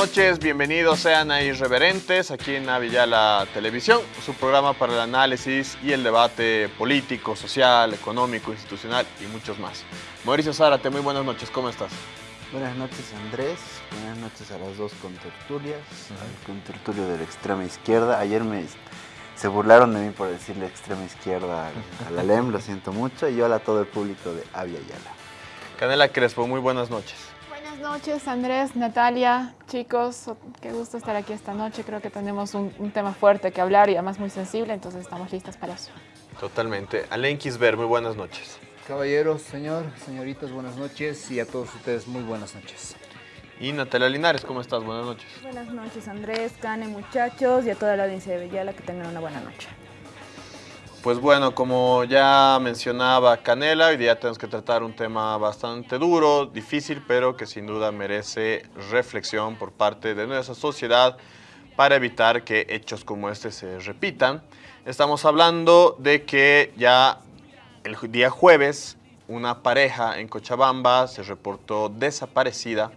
buenas noches, bienvenidos sean a Irreverentes aquí en Avillala Televisión, su programa para el análisis y el debate político, social, económico, institucional y muchos más. Mauricio Zárate, muy buenas noches, ¿cómo estás? Buenas noches Andrés, buenas noches a las dos contertulias, al contertulio de la extrema izquierda. Ayer me se burlaron de mí por decirle extrema izquierda a la LEM, lo siento mucho, y hola a todo el público de Avia Yala. Canela Crespo, muy buenas noches. Buenas noches Andrés, Natalia, chicos, qué gusto estar aquí esta noche. Creo que tenemos un, un tema fuerte que hablar y además muy sensible, entonces estamos listas para eso. Totalmente. Alain Kisber, muy buenas noches. Caballeros, señor, señoritas, buenas noches y a todos ustedes muy buenas noches. Y Natalia Linares, ¿cómo estás? Buenas noches. Buenas noches Andrés, Cane, muchachos y a toda la audiencia de Villala que tengan una buena noche. Pues bueno, como ya mencionaba Canela, hoy día tenemos que tratar un tema bastante duro, difícil, pero que sin duda merece reflexión por parte de nuestra sociedad para evitar que hechos como este se repitan. Estamos hablando de que ya el día jueves una pareja en Cochabamba se reportó desaparecida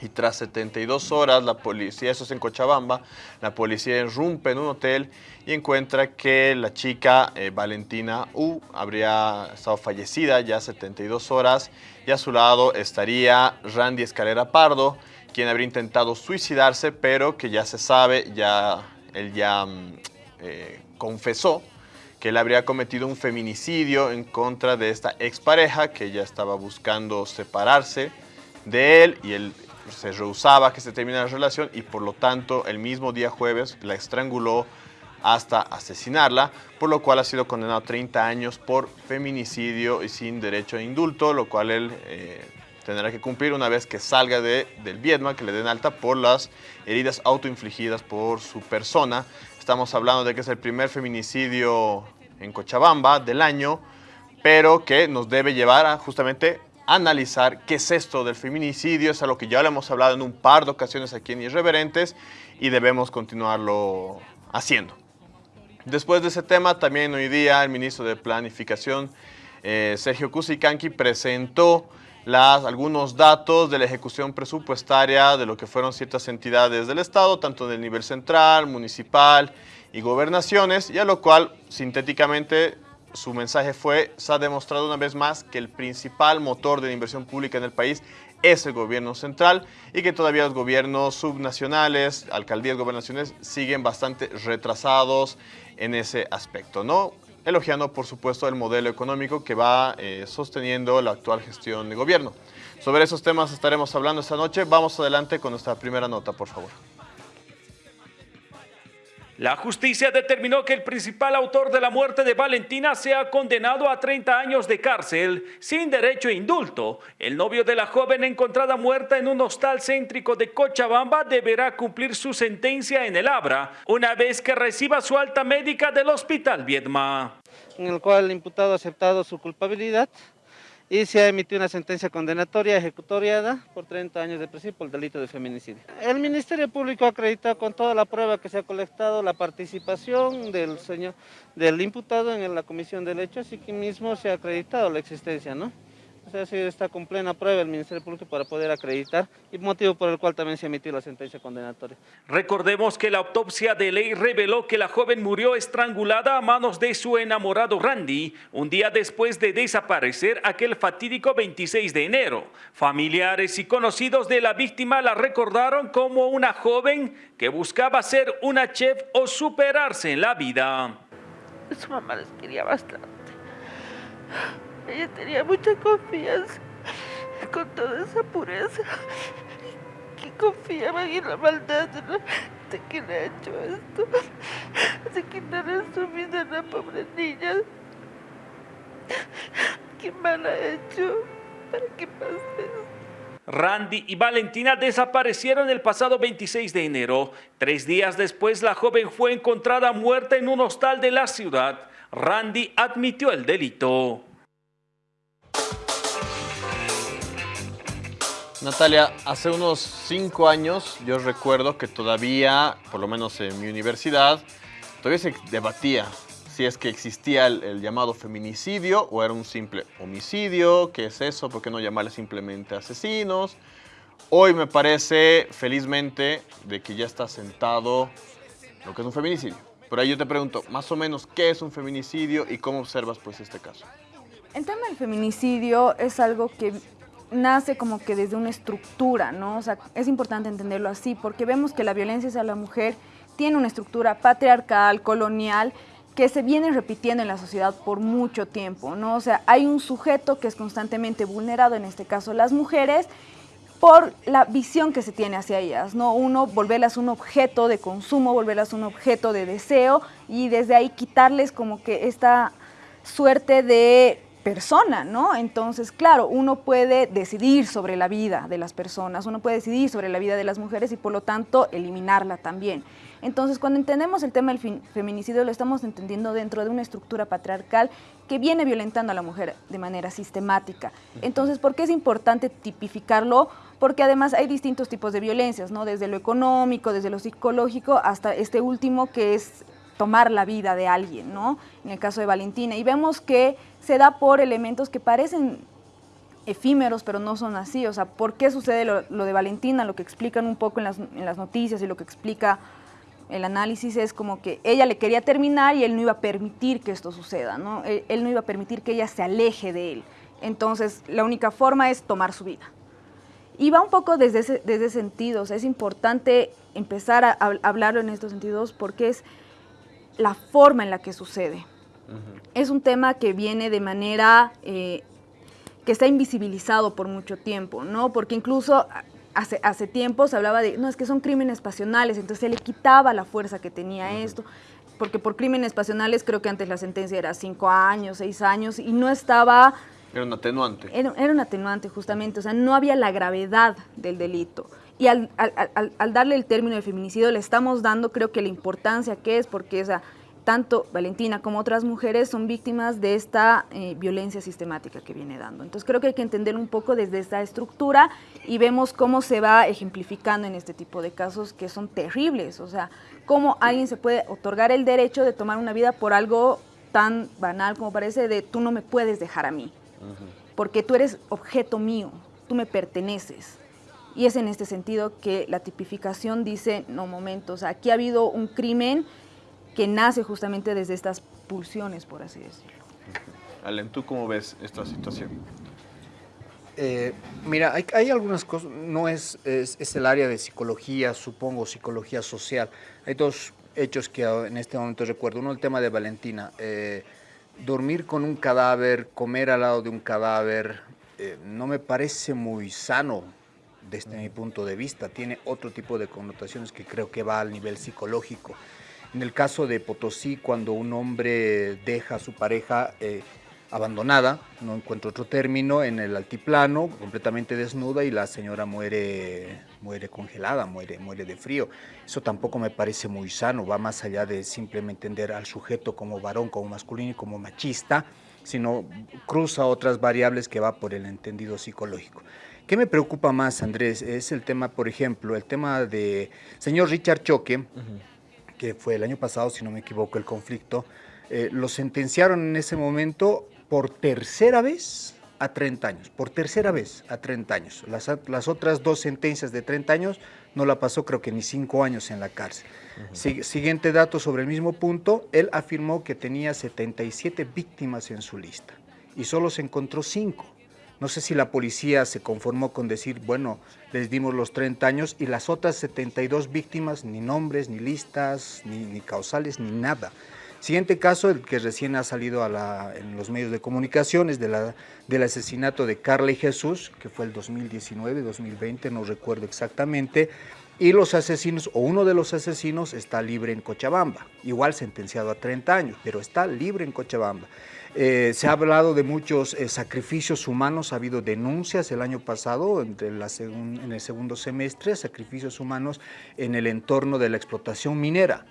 y tras 72 horas la policía, eso es en Cochabamba, la policía irrumpe en un hotel y encuentra que la chica eh, Valentina U habría estado fallecida ya 72 horas y a su lado estaría Randy Escalera Pardo, quien habría intentado suicidarse, pero que ya se sabe, ya él ya mm, eh, confesó que él habría cometido un feminicidio en contra de esta expareja que ya estaba buscando separarse de él y él se rehusaba que se terminara la relación y por lo tanto el mismo día jueves la estranguló hasta asesinarla, por lo cual ha sido condenado a 30 años por feminicidio y sin derecho a indulto, lo cual él eh, tendrá que cumplir una vez que salga de, del Vietnam, que le den alta por las heridas autoinfligidas por su persona. Estamos hablando de que es el primer feminicidio en Cochabamba del año, pero que nos debe llevar a justamente analizar qué es esto del feminicidio, es algo que ya lo hemos hablado en un par de ocasiones aquí en Irreverentes y debemos continuarlo haciendo. Después de ese tema, también hoy día el ministro de Planificación, eh, Sergio Cusicanqui, presentó las, algunos datos de la ejecución presupuestaria de lo que fueron ciertas entidades del Estado, tanto del nivel central, municipal y gobernaciones, y a lo cual sintéticamente su mensaje fue, se ha demostrado una vez más que el principal motor de la inversión pública en el país es el gobierno central y que todavía los gobiernos subnacionales, alcaldías, gobernaciones, siguen bastante retrasados en ese aspecto, ¿no? Elogiando, por supuesto, el modelo económico que va eh, sosteniendo la actual gestión de gobierno. Sobre esos temas estaremos hablando esta noche. Vamos adelante con nuestra primera nota, por favor. La justicia determinó que el principal autor de la muerte de Valentina sea condenado a 30 años de cárcel sin derecho a indulto. El novio de la joven encontrada muerta en un hostal céntrico de Cochabamba deberá cumplir su sentencia en el Abra una vez que reciba su alta médica del Hospital Viedma. En el cual el imputado ha aceptado su culpabilidad y se ha emitido una sentencia condenatoria ejecutoriada por 30 años de prisión por el delito de feminicidio. El Ministerio Público acredita con toda la prueba que se ha colectado la participación del señor del imputado en la comisión del hecho, así que mismo se ha acreditado la existencia, ¿no? O sea, sí está con plena prueba el Ministerio Público para poder acreditar y motivo por el cual también se emitió la sentencia condenatoria. Recordemos que la autopsia de ley reveló que la joven murió estrangulada a manos de su enamorado Randy un día después de desaparecer aquel fatídico 26 de enero. Familiares y conocidos de la víctima la recordaron como una joven que buscaba ser una chef o superarse en la vida. Su mamá les quería bastante. Ella tenía mucha confianza con toda esa pureza que confiaban en la maldad de, la, de quien ha hecho esto, de quitarle su vida a la pobre niña. ¿Qué mal ha hecho para que pase? Randy y Valentina desaparecieron el pasado 26 de enero. Tres días después, la joven fue encontrada muerta en un hostal de la ciudad. Randy admitió el delito. Natalia, hace unos cinco años yo recuerdo que todavía, por lo menos en mi universidad, todavía se debatía si es que existía el, llamado feminicidio o era un simple homicidio, qué es eso, por qué no llamarle simplemente asesinos, Hoy me parece, felizmente, de que ya está sentado lo que es un feminicidio. Pero ahí yo te pregunto, más o menos, ¿qué es un feminicidio y cómo observas pues este caso? El tema del feminicidio es algo que nace como que desde una estructura, ¿no? O sea, es importante entenderlo así, porque vemos que la violencia hacia la mujer tiene una estructura patriarcal, colonial, que se viene repitiendo en la sociedad por mucho tiempo, ¿no? O sea, hay un sujeto que es constantemente vulnerado, en este caso las mujeres, por la visión que se tiene hacia ellas, ¿no? Uno, volverlas un objeto de consumo, volverlas un objeto de deseo y desde ahí quitarles como que esta suerte de persona, ¿no? Entonces, claro, uno puede decidir sobre la vida de las personas, uno puede decidir sobre la vida de las mujeres y por lo tanto eliminarla también. Entonces, cuando entendemos el tema del feminicidio, lo estamos entendiendo dentro de una estructura patriarcal que viene violentando a la mujer de manera sistemática. Entonces, ¿por qué es importante tipificarlo? Porque además hay distintos tipos de violencias, ¿no? Desde lo económico, desde lo psicológico, hasta este último que es tomar la vida de alguien, ¿no? En el caso de Valentina. Y vemos que se da por elementos que parecen efímeros, pero no son así. O sea, ¿por qué sucede lo, de Valentina? Lo que explican un poco en las, noticias y lo que explica el análisis es como que ella le quería terminar y él no iba a permitir que esto suceda, ¿no? Él, no iba a permitir que ella se aleje de él. Entonces, la única forma es tomar su vida. Y va un poco desde ese, desde sentido, o sea, es importante empezar a, hablarlo en estos sentidos porque es la forma en la que sucede. Es un tema que viene de manera eh, que está invisibilizado por mucho tiempo, ¿no? Porque incluso hace, hace tiempo se hablaba de, no, es que son crímenes pasionales, entonces se le quitaba la fuerza que tenía esto, porque por crímenes pasionales creo que antes la sentencia era cinco años, seis años, y no estaba... Era un atenuante. Era, un atenuante, justamente, o sea, no había la gravedad del delito. Y al, al, al, darle el término de feminicidio le estamos dando, creo que la importancia que es, porque esa tanto Valentina como otras mujeres son víctimas de esta eh, violencia sistemática que viene dando. Entonces creo que hay que entender un poco desde esta estructura y vemos cómo se va ejemplificando en este tipo de casos que son terribles. O sea, cómo alguien se puede otorgar el derecho de tomar una vida por algo tan banal como parece de tú no me puedes dejar a mí, porque tú eres objeto mío, tú me perteneces. Y es en este sentido que la tipificación dice, no, momentos, aquí ha habido un crimen que nace justamente desde estas pulsiones, por así decirlo. Allen, ¿tú cómo ves esta situación? Eh, mira, hay, algunas cosas, no es, es, el área de psicología, supongo, psicología social. Hay dos hechos que en este momento recuerdo. Uno, el tema de Valentina. Eh, dormir con un cadáver, comer al lado de un cadáver, eh, no me parece muy sano desde mi punto de vista. Tiene otro tipo de connotaciones que creo que va al nivel psicológico. En el caso de Potosí, cuando un hombre deja a su pareja eh, abandonada, no encuentro otro término, en el altiplano, completamente desnuda y la señora muere, muere congelada, muere, muere de frío. Eso tampoco me parece muy sano, va más allá de simplemente entender al sujeto como varón, como masculino y como machista, sino cruza otras variables que va por el entendido psicológico. ¿Qué me preocupa más, Andrés? Es el tema, por ejemplo, el tema de señor Richard Choque, que fue el año pasado, si no me equivoco, el conflicto, eh, lo sentenciaron en ese momento por tercera vez a 30 años, por tercera vez a 30 años. Las, las otras dos sentencias de 30 años no la pasó creo que ni 5 años en la cárcel. Siguiente dato sobre el mismo punto, él afirmó que tenía 77 víctimas en su lista y solo se encontró 5. No sé si la policía se conformó con decir, bueno, les dimos los 30 años y las otras 72 víctimas, ni nombres, ni listas, ni, causales, ni nada. Siguiente caso, el que recién ha salido en los medios de comunicación, es de la, del asesinato de Carla y Jesús, que fue el 2019, 2020, no recuerdo exactamente, y los asesinos, o uno de los asesinos, está libre en Cochabamba, igual sentenciado a 30 años, pero está libre en Cochabamba. Eh, se ha hablado de muchos eh, sacrificios humanos, ha habido denuncias el año pasado, entre en el segundo semestre, sacrificios humanos en el entorno de la explotación minera.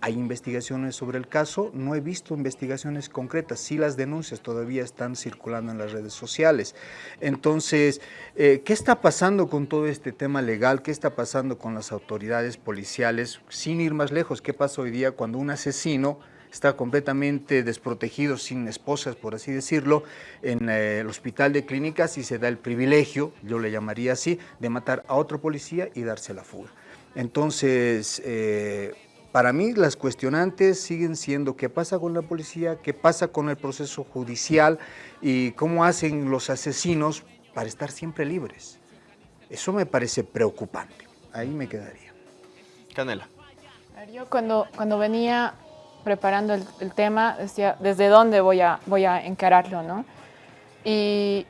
Hay investigaciones sobre el caso, no he visto investigaciones concretas, sí las denuncias todavía están circulando en las redes sociales. Entonces, eh, ¿qué está pasando con todo este tema legal? ¿Qué está pasando con las autoridades policiales? Sin ir más lejos, ¿qué pasa hoy día cuando un asesino está completamente desprotegido, sin esposas, por así decirlo, en eh, el hospital de clínicas y se da el privilegio, yo le llamaría así, de matar a otro policía y darse la fuga. Entonces, eh, para mí las cuestionantes siguen siendo qué pasa con la policía, qué pasa con el proceso judicial y cómo hacen los asesinos para estar siempre libres. Eso me parece preocupante. Ahí me quedaría. Canela. Yo cuando, cuando venía preparando el, tema decía, ¿desde dónde voy a, voy a encararlo? ¿no? Y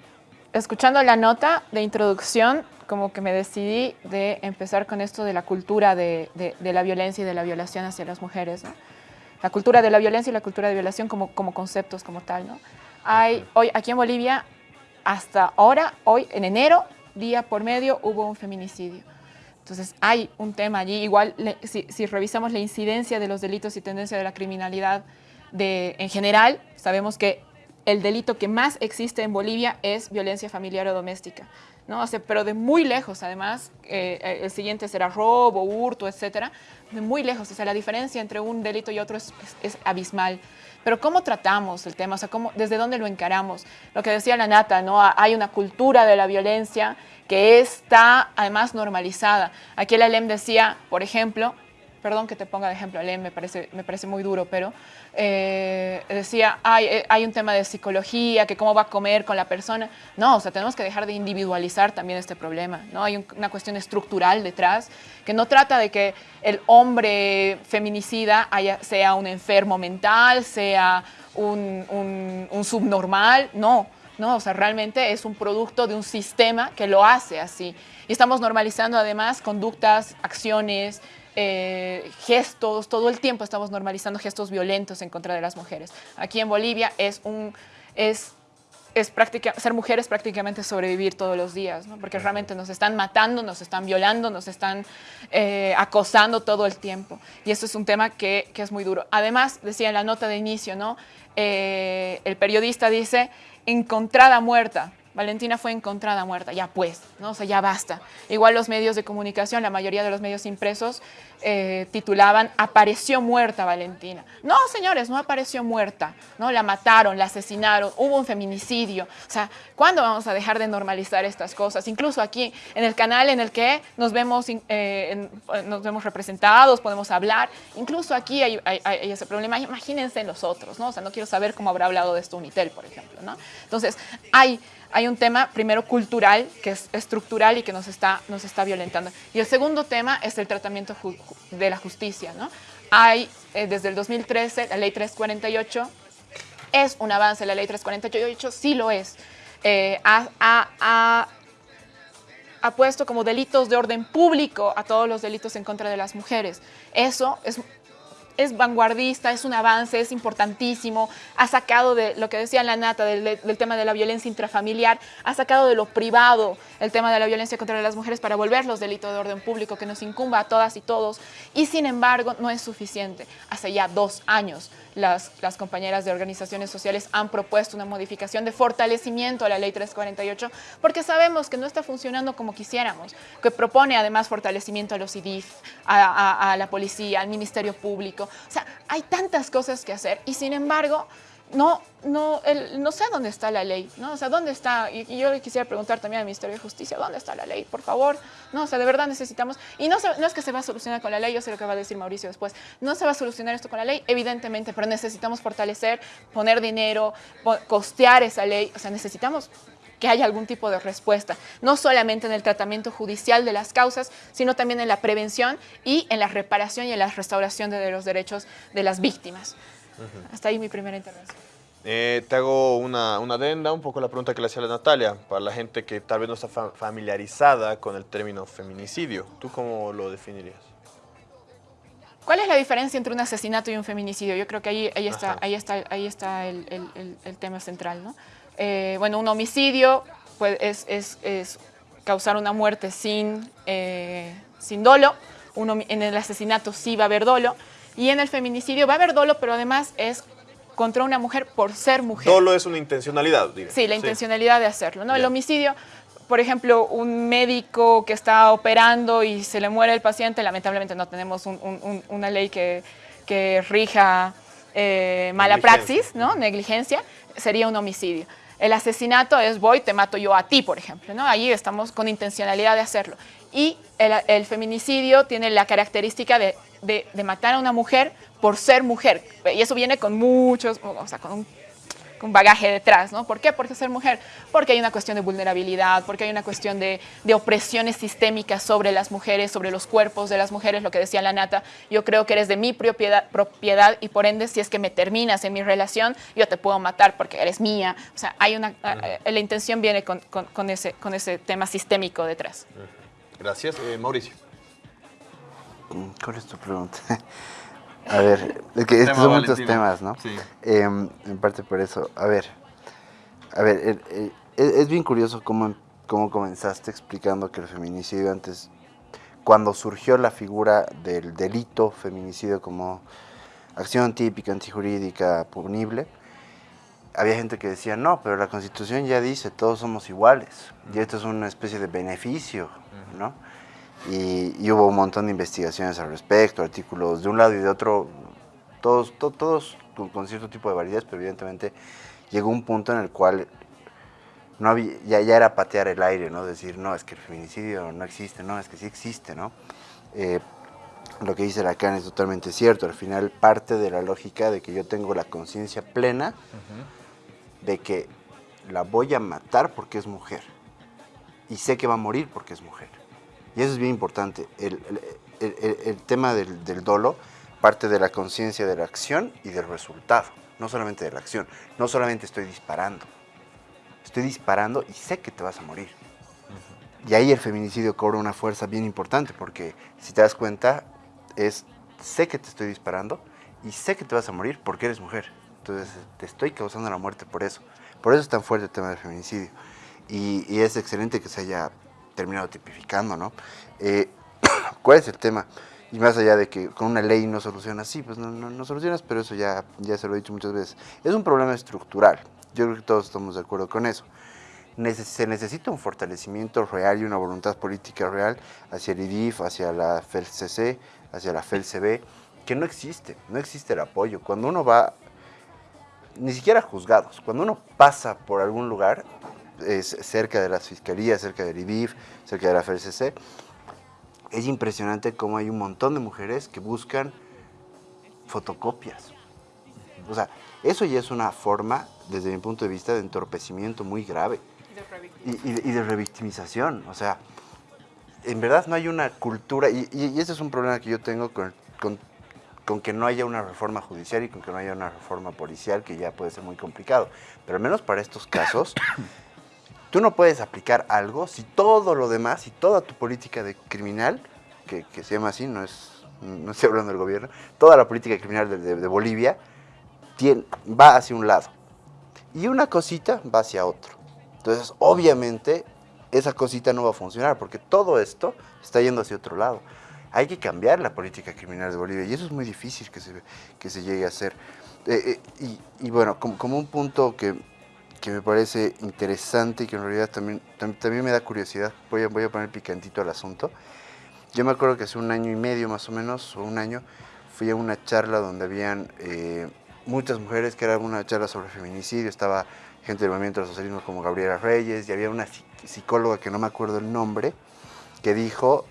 escuchando la nota de introducción, como que me decidí de empezar con esto de la cultura de, de, la violencia y de la violación hacia las mujeres. La cultura de la violencia y la cultura de violación como, como conceptos como tal. ¿no? Hay, hoy aquí en Bolivia, hasta ahora, hoy en enero, día por medio, hubo un feminicidio. Entonces hay un tema allí, igual le, si, si, revisamos la incidencia de los delitos y tendencia de la criminalidad de, en general, sabemos que el delito que más existe en Bolivia es violencia familiar o doméstica. ¿No? O sea, pero de muy lejos, además, eh, el siguiente será robo, hurto, etcétera, de muy lejos, o sea, la diferencia entre un delito y otro es, es, es abismal. Pero ¿cómo tratamos el tema? O sea, ¿cómo, ¿desde dónde lo encaramos? Lo que decía la Nata, ¿no? Hay una cultura de la violencia que está además normalizada. Aquí el Alem decía, por ejemplo, perdón que te ponga de ejemplo, Alem, me parece, me parece muy duro, pero eh, decía, hay, hay un tema de psicología, que cómo va a comer con la persona. No, o sea, tenemos que dejar de individualizar también este problema, ¿no? Hay un, una cuestión estructural detrás, que no trata de que el hombre feminicida haya, sea un enfermo mental, sea un, un, un subnormal, no, no, o sea, realmente es un producto de un sistema que lo hace así. Y estamos normalizando además conductas, acciones, eh, gestos, todo el tiempo estamos normalizando gestos violentos en contra de las mujeres. Aquí en Bolivia es un, es, es práctica, ser mujer es prácticamente sobrevivir todos los días, ¿no? porque realmente nos están matando, nos están violando, nos están eh, acosando todo el tiempo. Y eso es un tema que, que, es muy duro. Además, decía en la nota de inicio, ¿no? Eh, el periodista dice, encontrada muerta. Valentina fue encontrada muerta, ya pues, ¿no? O sea, ya basta. Igual los medios de comunicación, la mayoría de los medios impresos eh, titulaban apareció muerta Valentina. No, señores, no apareció muerta, ¿no? La mataron, la asesinaron, hubo un feminicidio. O sea, ¿cuándo vamos a dejar de normalizar estas cosas? Incluso aquí en el canal en el que nos vemos, eh, nos vemos representados, podemos hablar, incluso aquí hay, hay, ese problema. Imagínense en los otros, ¿no? O sea, no quiero saber cómo habrá hablado de esto Unitel, por ejemplo, ¿no? Entonces, hay hay un tema primero cultural, que es estructural y que nos está, nos está violentando. Y el segundo tema es el tratamiento de la justicia. ¿no? Hay, eh, desde el 2013, la ley 348 es un avance, la ley 348 sí lo es. Eh, ha, ha, ha, ha puesto como delitos de orden público a todos los delitos en contra de las mujeres. Eso es es vanguardista, es un avance, es importantísimo, ha sacado de lo que decía la nata del, tema de la violencia intrafamiliar, ha sacado de lo privado el tema de la violencia contra las mujeres para volverlos delito de orden público que nos incumba a todas y todos y sin embargo no es suficiente. Hace ya dos años las, compañeras de organizaciones sociales han propuesto una modificación de fortalecimiento a la ley 348 porque sabemos que no está funcionando como quisiéramos, que propone además fortalecimiento a los IDIF, a, a la policía, al Ministerio Público. O sea, hay tantas cosas que hacer y sin embargo no, no, no sé dónde está la ley, ¿no? O sea, ¿dónde está? Y, yo le quisiera preguntar también al Ministerio de Justicia, ¿dónde está la ley? Por favor, ¿no? O sea, de verdad necesitamos, y no, se, es que se va a solucionar con la ley, yo sé lo que va a decir Mauricio después, no se va a solucionar esto con la ley, evidentemente, pero necesitamos fortalecer, poner dinero, costear esa ley, o sea, necesitamos que haya algún tipo de respuesta, no solamente en el tratamiento judicial de las causas, sino también en la prevención y en la reparación y en la restauración de los derechos de las víctimas. Uh -huh. Hasta ahí mi primera intervención. Eh, te hago una, una, adenda, un poco la pregunta que le hacía la Natalia, para la gente que tal vez no está fa familiarizada con el término feminicidio. ¿Tú cómo lo definirías? ¿Cuál es la diferencia entre un asesinato y un feminicidio? Yo creo que ahí, ahí está, ahí está, ahí está el, el, el, tema central. ¿no? Eh, bueno, un homicidio pues, es, es, es, causar una muerte sin, eh, sin dolo. Uno, en el asesinato sí va a haber dolo. Y en el feminicidio va a haber dolo, pero además es contra una mujer por ser mujer. Dolo es una intencionalidad, diga. Sí, la intencionalidad de hacerlo. ¿no? El homicidio, por ejemplo, un médico que está operando y se le muere el paciente, lamentablemente no tenemos un, un, una ley que, que rija eh, mala praxis, ¿no? Negligencia, sería un homicidio. El asesinato es voy, te mato yo a ti, por ejemplo, ¿no? Ahí estamos con intencionalidad de hacerlo. Y el, el feminicidio tiene la característica de, de- de matar a una mujer por ser mujer. Y eso viene con muchos, o sea, con un con bagaje detrás, ¿no? ¿Por qué? Porque ser mujer, porque hay una cuestión de vulnerabilidad, porque hay una cuestión de, de opresiones sistémicas sobre las mujeres, sobre los cuerpos de las mujeres, lo que decía la Nata, yo creo que eres de mi propiedad, propiedad y por ende si es que me terminas en mi relación, yo te puedo matar porque eres mía. O sea, hay una, la intención viene con, con- con ese, con ese tema sistémico detrás. Gracias. Eh, Mauricio. ¿Cuál es tu pregunta? A ver, es que estos son muchos temas, ¿no? Sí. Em, en parte por eso. A ver, a ver, el- es, es bien curioso cómo, cómo comenzaste explicando que el feminicidio antes, cuando surgió la figura del delito feminicidio como acción típica, antijurídica, punible, había gente que decía, no, pero la Constitución ya dice, todos somos iguales, y esto es una especie de beneficio, ¿no? Y, y hubo un montón de investigaciones al respecto, artículos de un lado y de otro, todos, to- todos con, con cierto tipo de validez, pero evidentemente llegó un punto en el cual no había, ya, ya era patear el aire, ¿no? Decir, no, es que el feminicidio no existe, no, es que sí existe, ¿no? Eh, lo que dice Lacan es totalmente cierto, al final parte de la lógica de que yo tengo la conciencia plena de que la voy a matar porque es mujer y sé que va a morir porque es mujer. Y eso es bien importante. El, el- el- el- tema del, del dolo parte de la conciencia de la acción y del resultado, no solamente de la acción. No solamente estoy disparando, estoy disparando y sé que te vas a morir. Y ahí el feminicidio cobra una fuerza bien importante porque si te das cuenta es sé que te estoy disparando y sé que te vas a morir porque eres mujer. Entonces te estoy causando la muerte por eso. Por eso es tan fuerte el tema del feminicidio. Y, y es excelente que se haya terminado tipificando, ¿no? Eh, ¿Cuál es el tema? Y más allá de que con una ley no solucionas, sí, pues no, no, no solucionas, pero eso ya, ya se lo he dicho muchas veces. Es un problema estructural. Yo creo que todos estamos de acuerdo con eso. Nece- se necesita un fortalecimiento real y una voluntad política real hacia el IDIF, hacia la FELCC, hacia la FELCB, que no existe, no existe el apoyo. Cuando uno va, ni siquiera juzgados, cuando uno pasa por algún lugar, es cerca de las fiscalías, cerca del IDIF, cerca de la FELCC, es impresionante cómo hay un montón de mujeres que buscan fotocopias. O sea, eso ya es una forma, desde mi punto de vista, de entorpecimiento muy grave y, y de- y de revictimización. O sea, en verdad no hay una cultura, y, y- y ese es un problema que yo tengo con, con- con que no haya una reforma judicial y con que no haya una reforma policial, que ya puede ser muy complicado. Pero al menos para estos casos, tú no puedes aplicar algo si todo lo demás, y toda tu política de criminal, que, se llama así, no, es, no estoy hablando del gobierno, toda la política criminal de, Bolivia va hacia un lado y una cosita va hacia otro. Entonces, obviamente, esa cosita no va a funcionar porque todo esto está yendo hacia otro lado. Hay que cambiar la política criminal de Bolivia y eso es muy difícil que se, que se llegue a hacer. Eh, eh, y, y bueno, como, como un punto que, que me parece interesante y que en realidad también, tam- también me da curiosidad, voy a, voy a poner picantito al asunto. Yo me acuerdo que hace un año y medio más o menos, o un año, fui a una charla donde habían eh, muchas mujeres, que era una charla sobre feminicidio, estaba gente del movimiento del socialismo como Gabriela Reyes, y había una psi- psicóloga que no me acuerdo el nombre, que dijo,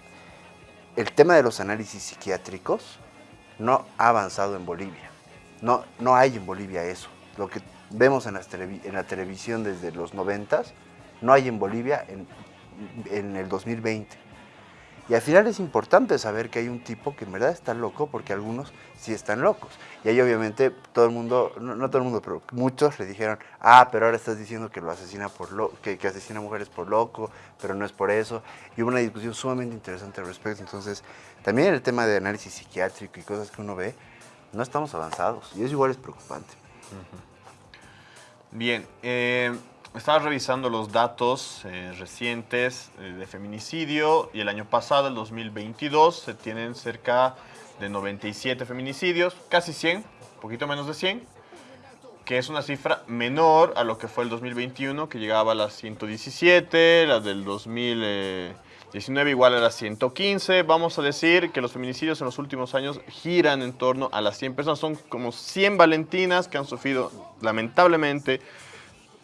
el tema de los análisis psiquiátricos no ha avanzado en Bolivia. No, no hay en Bolivia eso. Lo que vemos en, las en la televisión desde los noventas, no hay en Bolivia en, en el 2020. Y al final es importante saber que hay un tipo que en verdad está loco, porque algunos sí están locos. Y ahí obviamente todo el mundo, no, no todo el mundo, pero muchos le dijeron, ah, pero ahora estás diciendo que lo asesina por lo, que, que asesina mujeres por loco, pero no es por eso. Y hubo una discusión sumamente interesante al respecto. Entonces, también el tema de análisis psiquiátrico y cosas que uno ve, no estamos avanzados. Y eso igual es preocupante. Bien, eh, estaba revisando los datos eh, recientes eh, de feminicidio y el año pasado, el 2022, se tienen cerca de 97 feminicidios, casi 100, un poquito menos de 100, que es una cifra menor a lo que fue el 2021, que llegaba a las 117, las del 2019 19 igual a las 115. Vamos a decir que los feminicidios en los últimos años giran en torno a las 100 personas. Son como 100 valentinas que han sufrido lamentablemente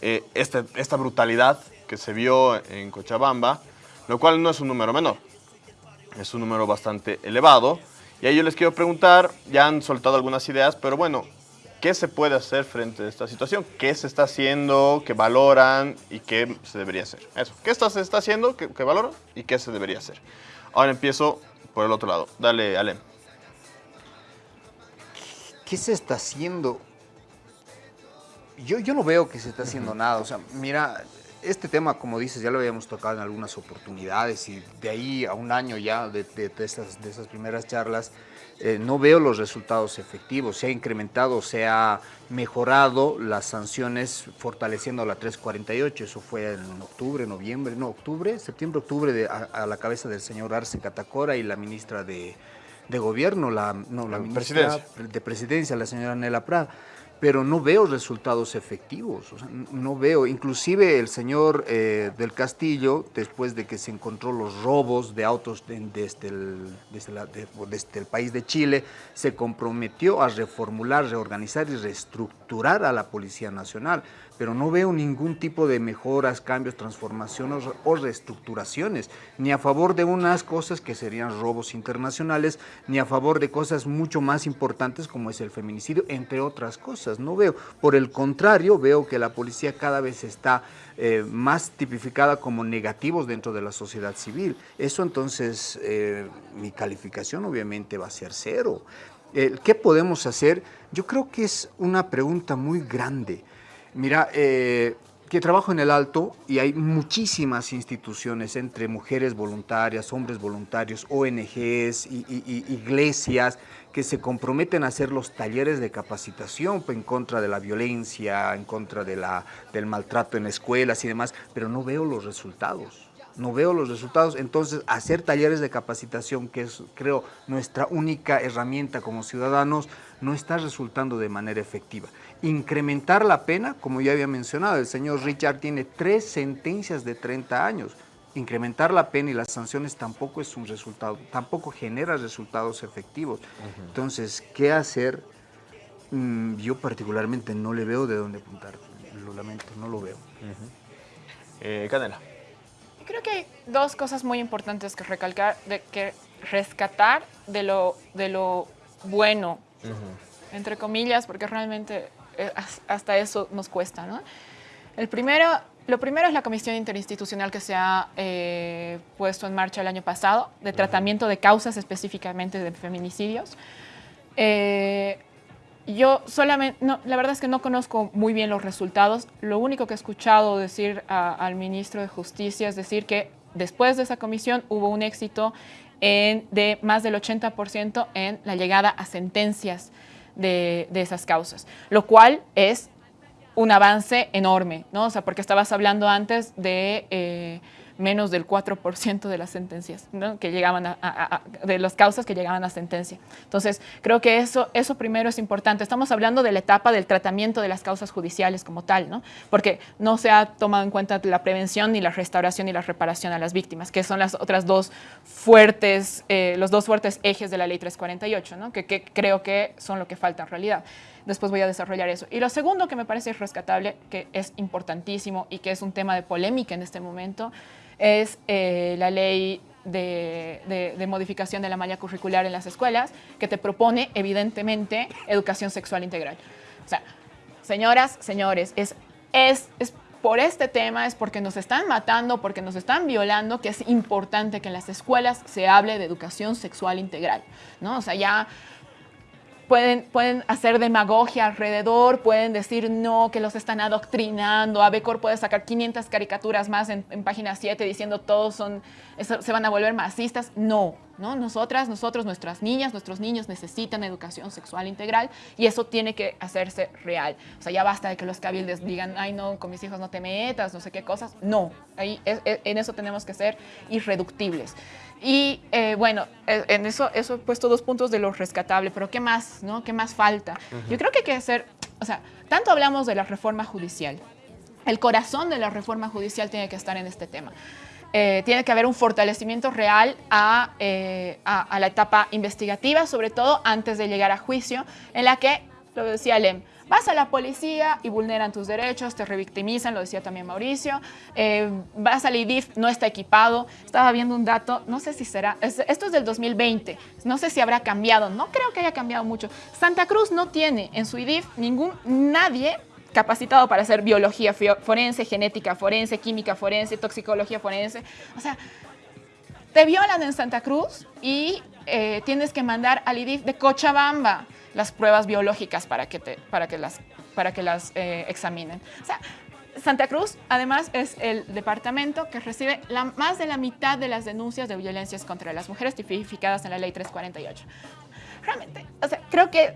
eh, esta, esta brutalidad que se vio en Cochabamba, lo cual no es un número menor. Es un número bastante elevado. Y ahí yo les quiero preguntar, ya han soltado algunas ideas, pero bueno, ¿qué se puede hacer frente a esta situación? ¿Qué se está haciendo, qué valoran y qué se debería hacer? Eso, ¿qué está, se está haciendo, qué, qué valoran y qué se debería hacer? Ahora empiezo por el otro lado. Dale, Alem. ¿Qué se está haciendo? Yo, yo no veo que se está haciendo nada. O sea, mira, este tema, como dices, ya lo habíamos tocado en algunas oportunidades y de ahí a un año ya de, de, de esas, de esas primeras charlas, eh, no veo los resultados efectivos. Se ha incrementado, se ha mejorado las sanciones fortaleciendo la 348. Eso fue en octubre, noviembre, no, octubre, septiembre, octubre, de, a, a, la cabeza del señor Arce Catacora y la ministra de, de Gobierno, la, no, la ministra presidencia. de Presidencia, la señora Nela Prada pero no veo resultados efectivos, o sea, no veo, inclusive el señor eh, del Castillo, después de que se encontró los robos de autos de, desde, el, desde, de, desde, el, país de Chile, se comprometió a reformular, reorganizar y reestructurar a la Policía Nacional, pero no veo ningún tipo de mejoras, cambios, transformaciones o reestructuraciones, ni a favor de unas cosas que serían robos internacionales, ni a favor de cosas mucho más importantes como es el feminicidio, entre otras cosas. No veo. Por el contrario, veo que la policía cada vez está eh, más tipificada como negativos dentro de la sociedad civil. Eso entonces, eh, mi calificación obviamente va a ser cero. Eh, ¿Qué podemos hacer? Yo creo que es una pregunta muy grande. Mira, que trabajo en el Alto y hay muchísimas instituciones entre mujeres voluntarias, hombres voluntarios, ONGs, y iglesias que se comprometen a hacer los talleres de capacitación en contra de la violencia, en contra de la, del maltrato en escuelas y demás, pero no veo los resultados no veo los resultados, entonces hacer talleres de capacitación, que es creo nuestra única herramienta como ciudadanos, no está resultando de manera efectiva. Incrementar la pena, como ya había mencionado, el señor Richard tiene tres sentencias de 30 años. Incrementar la pena y las sanciones tampoco es un resultado, tampoco genera resultados efectivos. Uh -huh. Entonces, ¿qué hacer? Mm, yo particularmente no le veo de dónde apuntar, lo lamento, no lo veo. Uh -huh. eh, Canela creo que hay dos cosas muy importantes que recalcar, de que rescatar de lo, de lo bueno, uh -huh. entre comillas, porque realmente eh, hasta eso nos cuesta, ¿no? El primero, lo primero es la comisión interinstitucional que se ha eh, puesto en marcha el año pasado, de tratamiento de causas específicamente de feminicidios. Eh, yo solamente, no, la verdad es que no conozco muy bien los resultados. Lo único que he escuchado decir a, al ministro de Justicia es decir que después de esa comisión hubo un éxito en, de más del 80% en la llegada a sentencias de, de, esas causas, lo cual es un avance enorme, ¿no? O sea, porque estabas hablando antes de... Eh, menos del 4% de las sentencias, ¿no? que llegaban de las causas que llegaban a sentencia. Entonces, creo que eso, eso primero es importante. Estamos hablando de la etapa del tratamiento de las causas judiciales como tal, ¿no? porque no se ha tomado en cuenta la prevención, ni la restauración, ni la reparación a las víctimas, que son las otras dos fuertes, eh, los dos fuertes ejes de la ley 348, ¿no? que, que creo que son lo que falta en realidad. Después voy a desarrollar eso. Y lo segundo que me parece rescatable, que es importantísimo y que es un tema de polémica en este momento, es eh, la ley de, modificación de la malla curricular en las escuelas, que te propone, evidentemente, educación sexual integral. O sea, señoras, señores, es, es, es por este tema, es porque nos están matando, porque nos están violando, que es importante que en las escuelas se hable de educación sexual integral, ¿no? O sea, ya pueden, pueden hacer demagogia alrededor, pueden decir no, que los están adoctrinando. Abecor puede sacar 500 caricaturas más en, en página 7 diciendo todos son, se van a volver masistas. No, ¿no? Nosotras, nosotros, nuestras niñas, nuestros niños necesitan educación sexual integral y eso tiene que hacerse real. O sea, ya basta de que los cabildes digan, ay no, con mis hijos no te metas, no sé qué cosas. No, ahí, es, es, en eso tenemos que ser irreductibles. Y eh, bueno, eh, en eso, eso he puesto dos puntos de lo rescatable, pero ¿qué más? ¿no? ¿Qué más falta? Uh -huh. Yo creo que hay que hacer, o sea, tanto hablamos de la reforma judicial, el corazón de la reforma judicial tiene que estar en este tema. Eh, tiene que haber un fortalecimiento real a, eh, a, a la etapa investigativa, sobre todo antes de llegar a juicio, en la que, lo decía Lem, vas a la policía y vulneran tus derechos, te revictimizan, lo decía también Mauricio, eh, vas al IDIF, no está equipado, estaba viendo un dato, no sé si será, es- esto es del 2020, no sé si habrá cambiado, no creo que haya cambiado mucho. Santa Cruz no tiene en su IDIF ningún, nadie capacitado para hacer biología forense, genética forense, química forense, toxicología forense, o sea, te violan en Santa Cruz y eh, tienes que mandar al IDIF de Cochabamba las pruebas biológicas para que, te, para que las, para que las eh, examinen. O sea, Santa Cruz, además, es el departamento que recibe la, más de la mitad de las denuncias de violencias contra las mujeres tipificadas en la Ley 348. Realmente, o sea, creo que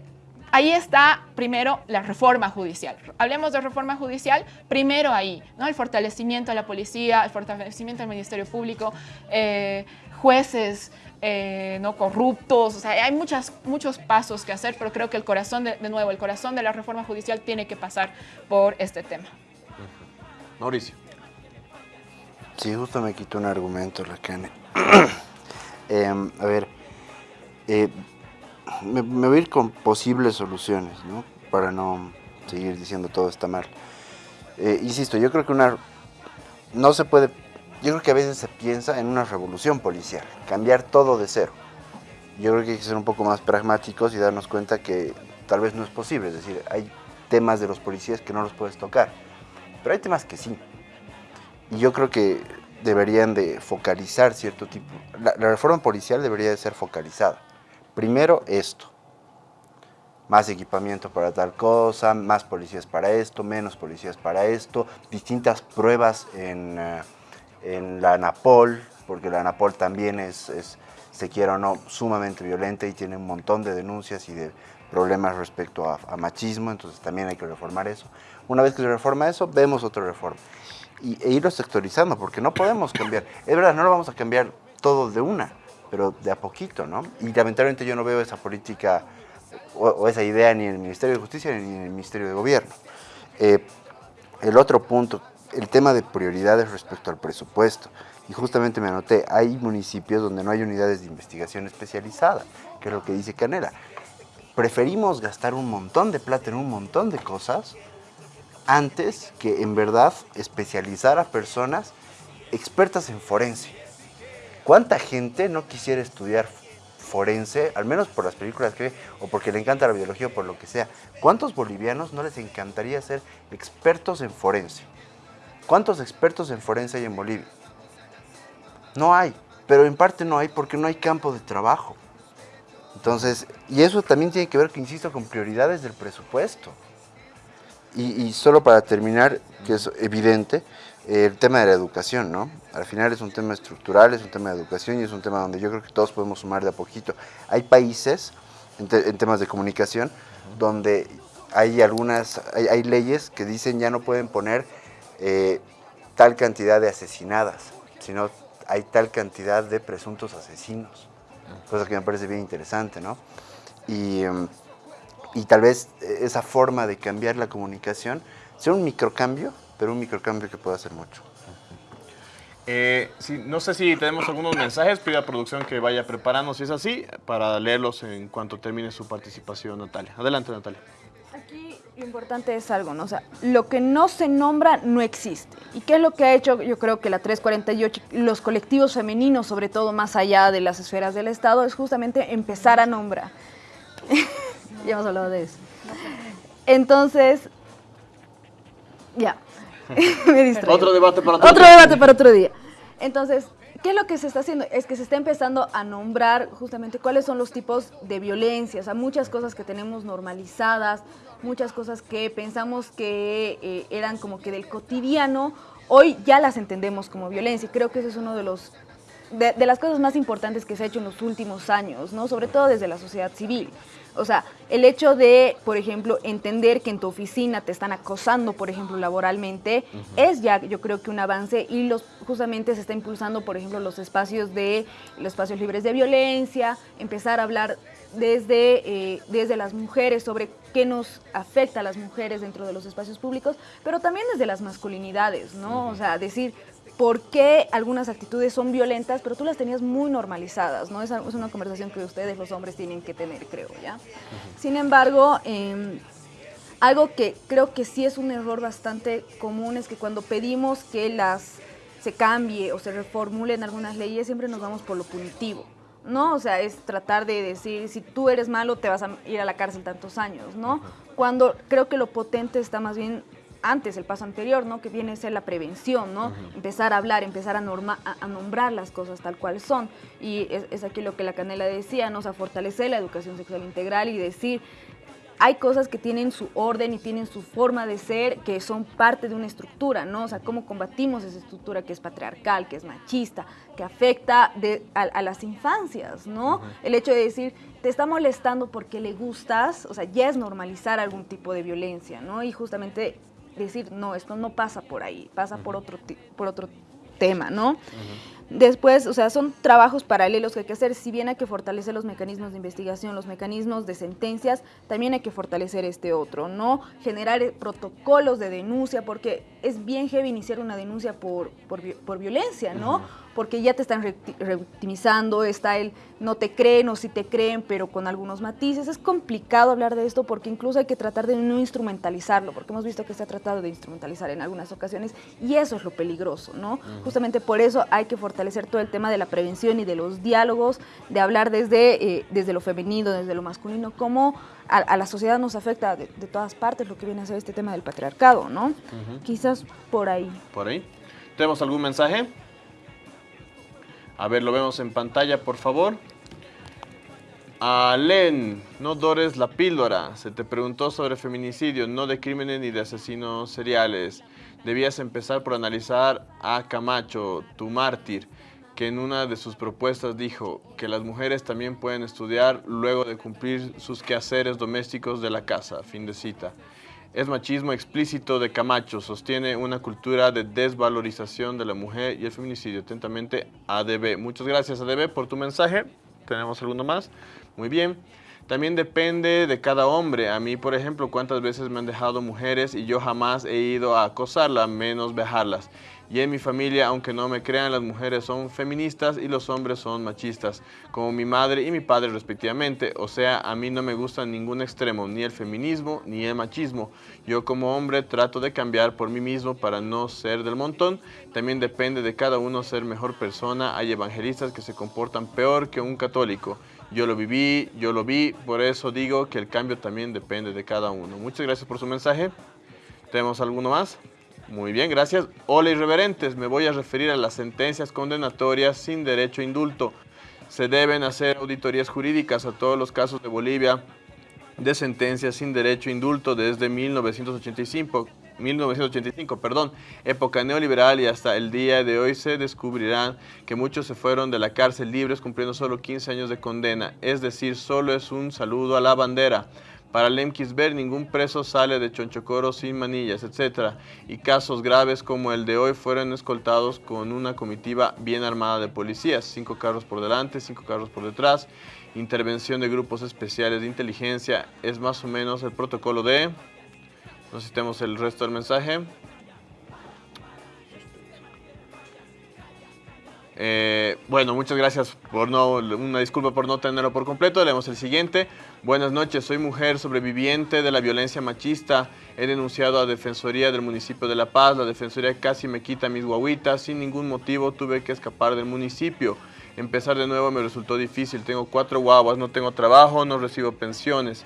ahí está primero la reforma judicial. Hablemos de reforma judicial, primero ahí, ¿no? El fortalecimiento de la policía, el fortalecimiento del Ministerio Público, eh, jueces eh, no corruptos, o sea, hay muchas, muchos pasos que hacer, pero creo que el corazón, de, de nuevo, el corazón de la reforma judicial tiene que pasar por este tema. Mauricio. Sí, justo me quitó un argumento la Cane. Em, a ver, eh, me, me voy a ir con posibles soluciones, ¿no? Para no seguir diciendo todo está mal. Eh, insisto, yo creo que una... No se puede... Yo creo que a veces se piensa en una revolución policial, cambiar todo de cero. Yo creo que hay que ser un poco más pragmáticos y darnos cuenta que tal vez no es posible. Es decir, hay temas de los policías que no los puedes tocar, pero hay temas que sí. Y yo creo que deberían de focalizar cierto tipo. La, la reforma policial debería de ser focalizada. Primero esto. Más equipamiento para tal cosa, más policías para esto, menos policías para esto, distintas pruebas en, eh, en la ANAPOL, porque la ANAPOL también es, es, se quiera o no, sumamente violenta y tiene un montón de denuncias y de problemas respecto a, machismo, entonces también hay que reformar eso. Una vez que se reforma eso, vemos otra reforma y, e irlo sectorizando, porque no podemos cambiar. Es verdad, no lo vamos a cambiar todo de una, pero de a poquito, ¿no? Y lamentablemente yo no veo esa política o, esa idea ni en el Ministerio de Justicia ni en el Ministerio de Gobierno. Eh, el otro punto, el tema de prioridades respecto al presupuesto. Y justamente me anoté, hay municipios donde no hay unidades de investigación especializada, que es lo que dice Canela. Preferimos gastar un montón de plata en un montón de cosas antes que en verdad especializar a personas expertas en forense. ¿Cuánta gente no quisiera estudiar forense, al menos por las películas que ve, o porque le encanta la biología o por lo que sea? ¿Cuántos bolivianos no les encantaría ser expertos en forense? ¿Cuántos expertos en forense hay en Bolivia? No hay, pero en parte no hay porque no hay campo de trabajo. Entonces, y eso también tiene que ver, que insisto, con prioridades del presupuesto. Y, y solo para terminar, que es evidente, el tema de la educación, ¿no? Al final es un tema estructural, es un tema de educación y es un tema donde yo creo que todos podemos sumar de a poquito. Hay países, en, te- en temas de comunicación, donde hay algunas, hay, hay leyes que dicen ya no pueden poner eh, tal cantidad de asesinadas, sino hay tal cantidad de presuntos asesinos. Cosa que me parece bien interesante, ¿no? Y, em, y tal vez esa forma de cambiar la comunicación sea un microcambio, pero un microcambio que pueda hacer mucho. Eh, sí, no sé si tenemos algunos mensajes, pido a producción que vaya preparando, si es así, para leerlos en cuanto termine su participación, Natalia. Adelante, Natalia. Aquí lo importante es algo, ¿no? O sea, lo que no se nombra no existe. ¿Y qué es lo que ha hecho, yo creo que la 348, los colectivos femeninos, sobre todo más allá de las esferas del Estado, es justamente empezar a nombrar. ya hemos hablado de eso. Entonces, ya. Me distraí. Otro debate para otro Otro día. debate para otro día. Entonces, ¿qué es lo que se está haciendo? Es que se está empezando a nombrar justamente cuáles son los tipos de violencia, o sea, muchas cosas que tenemos normalizadas, muchas cosas que pensamos que eh, eran como que del cotidiano, hoy ya las entendemos como violencia. Y creo que ese es uno de los de, de las cosas más importantes que se ha hecho en los últimos años, ¿no? Sobre todo desde la sociedad civil. O sea, el hecho de, por ejemplo, entender que en tu oficina te están acosando, por ejemplo, laboralmente, es ya, yo creo que un avance y los justamente se está impulsando, por ejemplo, los espacios de los espacios libres de violencia, empezar a hablar desde, eh, desde las mujeres sobre qué nos afecta a las mujeres dentro de los espacios públicos, pero también desde las masculinidades, ¿no? O sea, decir por qué algunas actitudes son violentas, pero tú las tenías muy normalizadas, ¿no? Es una conversación que ustedes, los hombres, tienen que tener, creo, ¿ya? Sin embargo, em, algo que creo que sí es un error bastante común es que cuando pedimos que las se cambie o se reformulen algunas leyes, siempre nos vamos por lo punitivo. ¿no? O sea, es tratar de decir, si tú eres malo, te vas a ir a la cárcel tantos años, ¿no? Cuando creo que lo potente está más bien antes, el paso anterior, ¿no? Que viene a ser la prevención, ¿no? Empezar a hablar, empezar a, norma, a, nombrar las cosas tal cual son. Y es, es, aquí lo que la Canela decía, ¿no? O sea, fortalecer la educación sexual integral y decir, hay cosas que tienen su orden y tienen su forma de ser, que son parte de una estructura, ¿no? O sea, cómo combatimos esa estructura que es patriarcal, que es machista, que afecta a, las infancias, ¿no? El hecho de decir, te está molestando porque le gustas, o sea, ya es normalizar algún tipo de violencia, ¿no? Y justamente decir, no, esto no pasa por ahí, pasa por, otro, por otro tema, ¿no? Después, o sea, son trabajos paralelos que hay que hacer. Si bien hay que fortalecer los mecanismos de investigación, los mecanismos de sentencias, también hay que fortalecer este otro, ¿no? Generar eh, protocolos de denuncia, porque es bien heavy iniciar una denuncia por, por, violencia, ¿no? Porque ya te están revictimizando, está el no te creen o si te creen, pero con algunos matices. Es complicado hablar de esto porque incluso hay que tratar de no instrumentalizarlo, porque hemos visto que se ha tratado de instrumentalizar en algunas ocasiones y eso es lo peligroso, ¿no? Justamente por eso hay que fortalecer todo el tema de la prevención y de los diálogos, de hablar desde, eh, desde lo femenino, desde lo masculino, cómo a, la sociedad nos afecta de, todas partes lo que viene a ser este tema del patriarcado, ¿no? Quizás por ahí. Por ahí. ¿Tenemos algún mensaje? A ver, lo vemos en pantalla, por favor. Alen, no dores la píldora. Se te preguntó sobre feminicidio, no de crímenes ni de asesinos seriales. Debías empezar por analizar a Camacho, tu mártir, que en una de sus propuestas dijo que las mujeres también pueden estudiar luego de cumplir sus quehaceres domésticos de la casa. Fin de cita es machismo explícito de Camacho, sostiene una cultura de desvalorización de la mujer y el feminicidio. Atentamente, ADB. Muchas gracias, ADB, por tu mensaje. ¿Tenemos alguno más? Muy bien. También depende de cada hombre. A mí, por ejemplo, cuántas veces me han dejado mujeres y yo jamás he ido a acosarlas, menos dejarlas. Y en mi familia, aunque no me crean, las mujeres son feministas y los hombres son machistas, como mi madre y mi padre respectivamente. O sea, a mí no me gusta ningún extremo, ni el feminismo ni el machismo. Yo como hombre trato de cambiar por mí mismo para no ser del montón. También depende de cada uno ser mejor persona. Hay evangelistas que se comportan peor que un católico. Yo lo viví, yo lo vi, por eso digo que el cambio también depende de cada uno. Muchas gracias por su mensaje. ¿Tenemos alguno más? Muy bien, gracias. Hola irreverentes, me voy a referir a las sentencias condenatorias sin derecho a indulto. Se deben hacer auditorías jurídicas a todos los casos de Bolivia de sentencias sin derecho a indulto desde 1985, 1985, perdón, época neoliberal y hasta el día de hoy se descubrirán que muchos se fueron de la cárcel libres cumpliendo solo 15 años de condena, es decir, solo es un saludo a la bandera. Para Lemkisber, ningún preso sale de Chonchocoro sin manillas, etc. Y casos graves como el de hoy fueron escoltados con una comitiva bien armada de policías, cinco carros por delante, cinco carros por detrás, intervención de grupos especiales de inteligencia, es más o menos el protocolo de... No tenemos el resto del mensaje. Eh, bueno, muchas gracias por no, una disculpa por no tenerlo por completo. Leemos el siguiente. Buenas noches, soy mujer sobreviviente de la violencia machista. He denunciado a Defensoría del municipio de La Paz. La Defensoría casi me quita mis guaguitas. Sin ningún motivo tuve que escapar del municipio. Empezar de nuevo me resultó difícil. Tengo cuatro guaguas, no tengo trabajo, no recibo pensiones.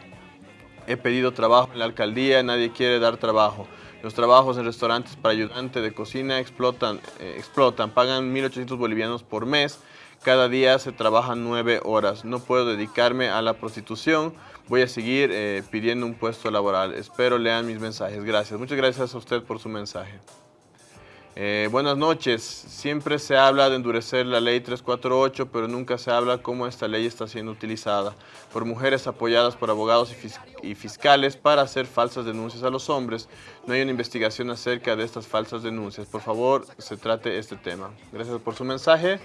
He pedido trabajo en la alcaldía, nadie quiere dar trabajo. Los trabajos en restaurantes para ayudante de cocina explotan, eh, explotan, pagan 1.800 bolivianos por mes. Cada día se trabajan nueve horas. No puedo dedicarme a la prostitución. Voy a seguir eh, pidiendo un puesto laboral. Espero lean mis mensajes. Gracias. Muchas gracias a usted por su mensaje. Eh, buenas noches. Siempre se habla de endurecer la ley 348, pero nunca se habla cómo esta ley está siendo utilizada por mujeres apoyadas por abogados y, fiscales para hacer falsas denuncias a los hombres. No hay una investigación acerca de estas falsas denuncias. Por favor, se trate este tema. Gracias por su mensaje.